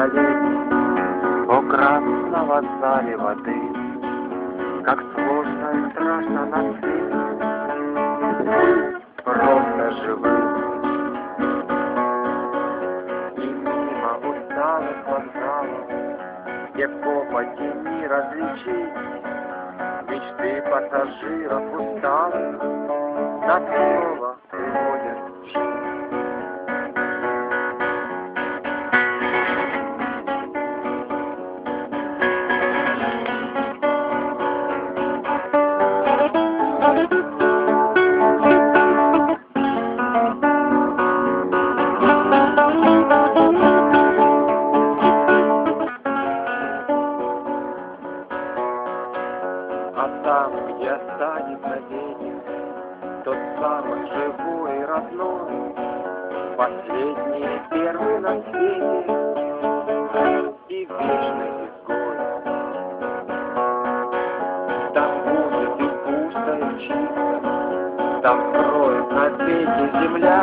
пролить. О красного зале воды Как сложно и страшно на свет Просто живым. И мимо усталых вокзалов Где копоти не различить Мечты пассажиров усталых Затворы А там, где останется ветер, Тот самый живой и родной, Последний и первый на свете И вечный изгой. Там будет и пусто, и чисто, Там скроет на свете земля,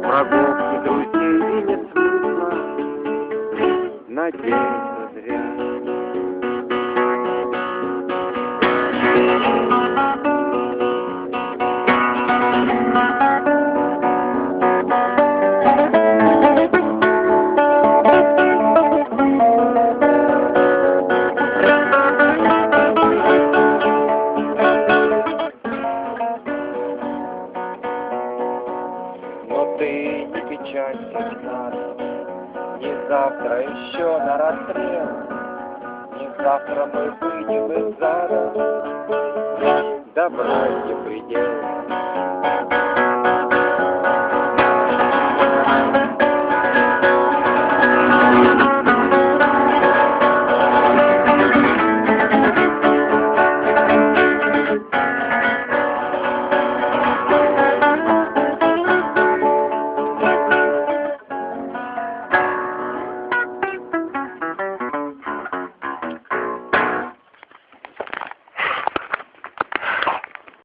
Врагов и друзей и нет смысла Надеяться зря. Ты не печалься, надо, Не завтра еще на расстрел, Не завтра мы выйдем из зада, Добра не предел.